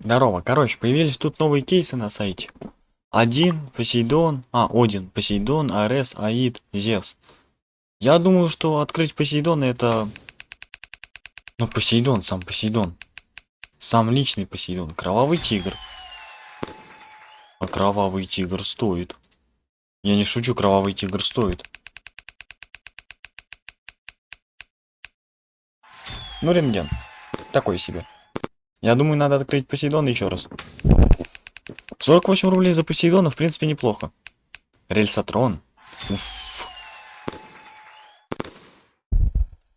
Здорово. Короче, появились тут новые кейсы на сайте. Один, Посейдон, а, Один, Посейдон, Арес, Аид, Зевс. Я думаю, что открыть Посейдон это... Ну, Посейдон, сам Посейдон. Сам личный Посейдон. Кровавый тигр. А кровавый тигр стоит. Я не шучу, кровавый тигр стоит. Ну, рентген. Такой себе. Я думаю, надо открыть Посейдон еще раз. 48 рублей за Посейдона, в принципе, неплохо. Рельсотрон. Уф.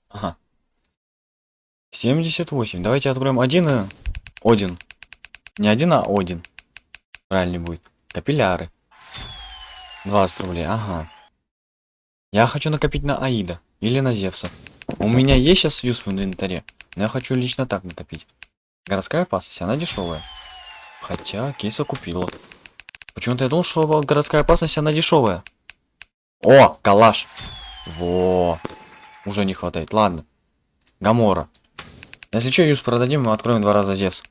Ага. 78. Давайте откроем один и... Один. Не один, а один. Правильно будет. Капилляры. 20 рублей, ага. Я хочу накопить на Аида. Или на Зевса. У меня есть сейчас юз в инвентаре. Но я хочу лично так накопить. Городская опасность, она дешевая. Хотя кейса купила. Почему-то я думал, что городская опасность, она дешевая. О, калаш. Во. Уже не хватает. Ладно. Гамора. Если что, юз продадим, мы откроем два раза Зевс.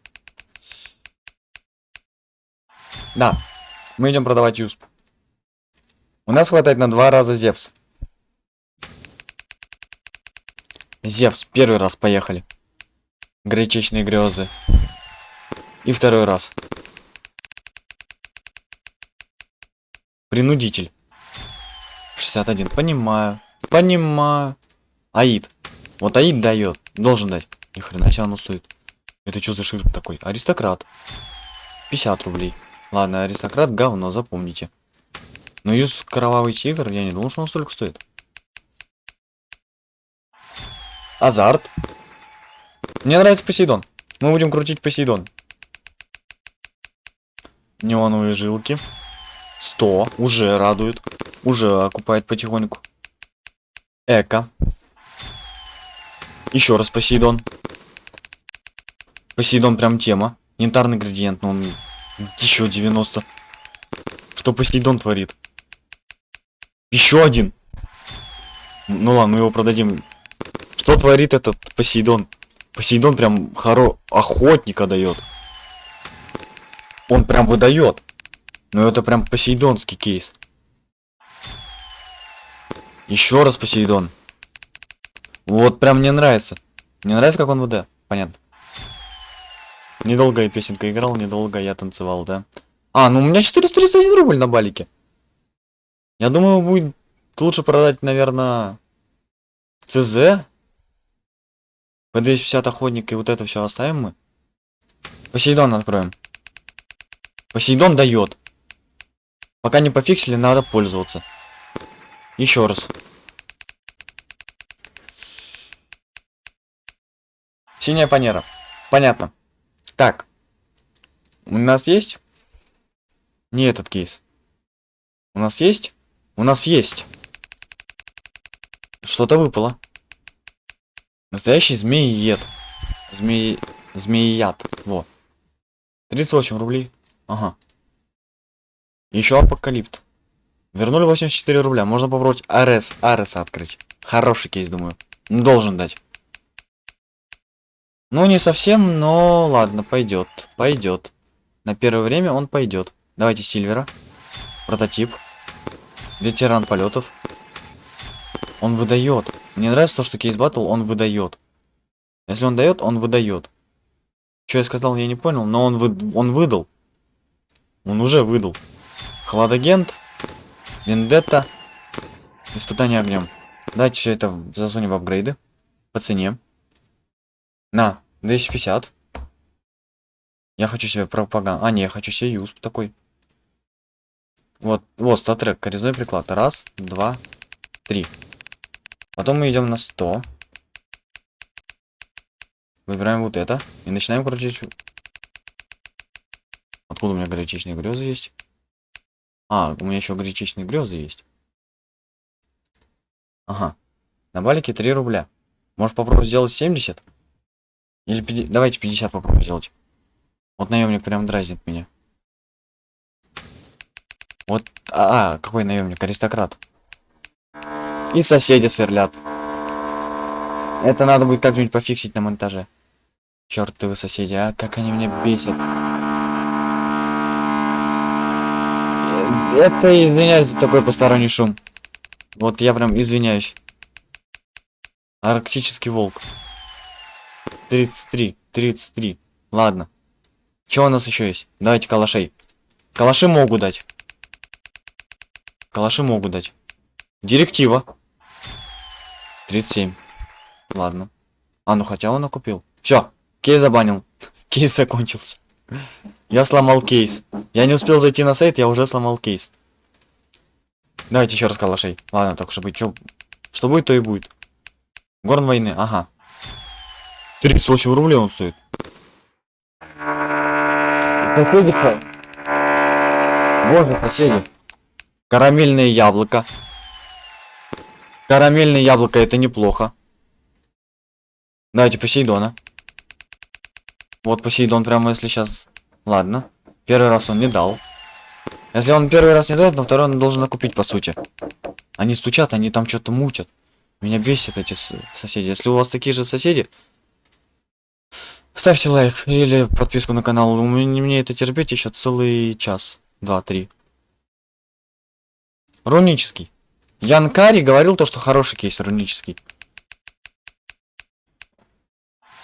Да. Мы идем продавать юз. У нас хватает на два раза Зевс. Зевс, первый раз поехали. Гречечные грезы. И второй раз. Принудитель. 61. Понимаю. Понимаю. Аид. Вот Аид дает. Должен дать. Ни хрена себе оно стоит. Это что за ширп такой? Аристократ. 50 рублей. Ладно, аристократ говно, запомните. Но юз кровавый тигр, я не думал, что он столько стоит. Азарт. Мне нравится Посейдон. Мы будем крутить Посейдон. Неоновые жилки. 100. Уже радует. Уже окупает потихоньку. Эко. Еще раз Посейдон. Посейдон прям тема. Янтарный градиент, но он еще 90. Что Посейдон творит? Еще один. Ну ладно, мы его продадим. Что творит этот Посейдон? Посейдон прям хоро... охотника дает. Он прям выдает. Но это прям посейдонский кейс. Еще раз Посейдон. Вот прям мне нравится. Мне нравится, как он ВД. Понятно. Недолго я песенка играл, недолго я танцевал, да? А, ну у меня 431 рубль на балике. Я думаю, будет лучше продать, наверное, ЦЗ по 250 охотник и вот это все оставим мы. Посейдон откроем. Посейдон дает. Пока не пофиксили, надо пользоваться. Еще раз. Синяя панера. Понятно. Так. У нас есть? Не этот кейс. У нас есть? У нас есть. Что-то выпало. Настоящий змеиед. Змеи... Змеият. Вот. 38 рублей. Ага. Еще апокалипт. Вернули 84 рубля. Можно попробовать АРС. АРС открыть. Хороший кейс, думаю. Ну, должен дать. Ну, не совсем, но ладно, пойдет. Пойдет. На первое время он пойдет. Давайте Сильвера. Прототип. Ветеран полетов. Он выдает. Мне нравится то, что кейс батл он выдает. Если он дает, он выдает. Что я сказал, я не понял, но он, вы... он выдал. Он уже выдал. Хладагент. Вендетта. Испытание огнем. Давайте все это засунем в апгрейды. По цене. На, 250. Я хочу себе пропаганду. А, не, я хочу себе юсп такой. Вот, вот, статрек, корезной приклад. Раз, два, три. Потом мы идем на 100. Выбираем вот это. И начинаем крутить. Откуда у меня горячечные грезы есть? А, у меня еще горячечные грезы есть. Ага. На балике 3 рубля. Может попробовать сделать 70? Или 50? Давайте 50 попробуем сделать. Вот наемник прям дразнит меня. Вот, а, а какой наемник? Аристократ. И соседи сверлят. Это надо будет как-нибудь пофиксить на монтаже. Чёртовы соседи, а как они меня бесят. Это извиняюсь за такой посторонний шум. Вот я прям извиняюсь. Арктический волк. 33, 33. Ладно. Что у нас еще есть? Давайте калашей. Калаши могу дать. Калаши могу дать. Директива. 37. Ладно. А, ну хотя он накупил. Все, кейс забанил. Кейс закончился. Я сломал кейс. Я не успел зайти на сайт, я уже сломал кейс. Давайте еще раз калашей. Ладно, так чтобы что, что будет, то и будет. Горн войны, ага. 38 рублей он стоит. Соседи Боже, соседи. Карамельное яблоко. Карамельное яблоко это неплохо. Давайте Посейдона. Вот Посейдон прямо если сейчас... Ладно. Первый раз он не дал. Если он первый раз не дает, на второй он должен накупить, по сути. Они стучат, они там что-то мутят. Меня бесит эти соседи. Если у вас такие же соседи, ставьте лайк или подписку на канал. У мне это терпеть еще целый час. Два, три. Рунический. Ян Кари говорил то, что хороший кейс рунический.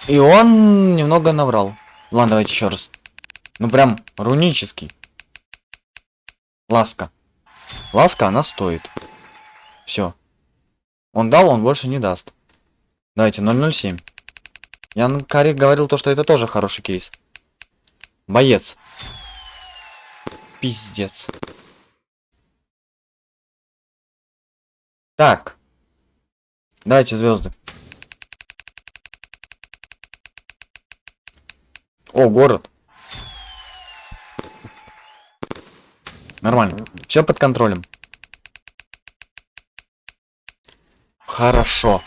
И он немного наврал. Ладно, давайте еще раз. Ну прям рунический. Ласка. Ласка она стоит. Все. Он дал, он больше не даст. Давайте 007. Ян Кари говорил то, что это тоже хороший кейс. Боец. Пиздец. Так. Давайте звезды. О, город. Нормально. Все под контролем. Хорошо.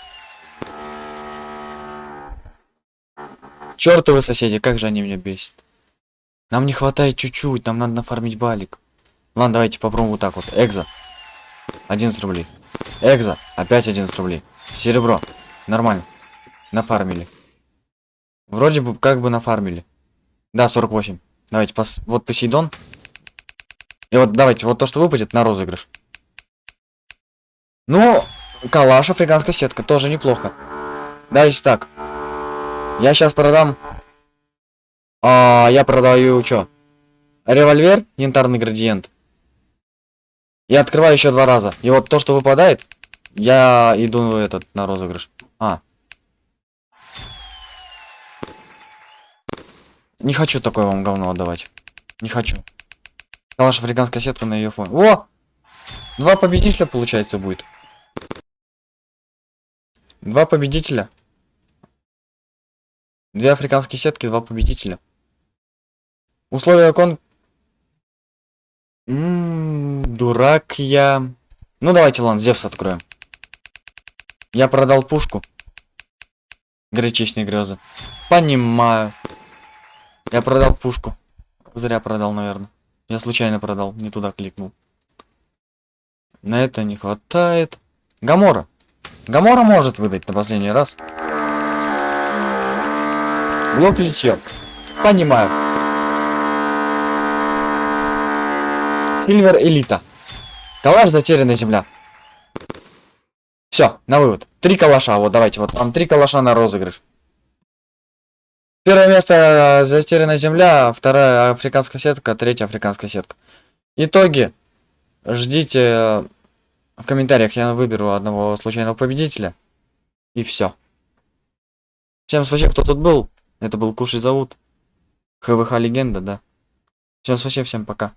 Чёртовы соседи, как же они меня бесят. Нам не хватает чуть-чуть, нам надо нафармить балик. Ладно, давайте попробуем вот так вот. Экза. 11 рублей. Экза. Опять 11 рублей. Серебро. Нормально. Нафармили. Вроде бы как бы нафармили. Да, 48. Давайте, пос... вот Посейдон. И вот давайте, вот то, что выпадет на розыгрыш. Ну, калаш, африканская сетка, тоже неплохо. Давайте так. Я сейчас продам... А, я продаю, что? Револьвер, янтарный градиент. И открываю еще два раза. И вот то, что выпадает, я иду этот на розыгрыш. А. Не хочу такое вам говно отдавать. Не хочу. Калаш африканская сетка на ее фоне. О! Два победителя, получается, будет. Два победителя. Две африканские сетки, два победителя. Условия кон... Дурак я. Ну давайте, ладно, Зевс откроем. Я продал пушку. Горячечные грезы. Понимаю. Я продал пушку. Зря продал, наверное. Я случайно продал, не туда кликнул. На это не хватает. Гамора. Гамора может выдать на последний раз. Блок лечеб. Понимаю. Сильвер Элита. Калаш затерянная земля. Все, на вывод. Три калаша. Вот давайте, вот вам три калаша на розыгрыш. Первое место затерянная земля, вторая африканская сетка, третья африканская сетка. Итоги. Ждите в комментариях, я выберу одного случайного победителя. И все. Всем спасибо, кто тут был. Это был Кушай зовут. ХВХ легенда, да. Всем спасибо, всем пока.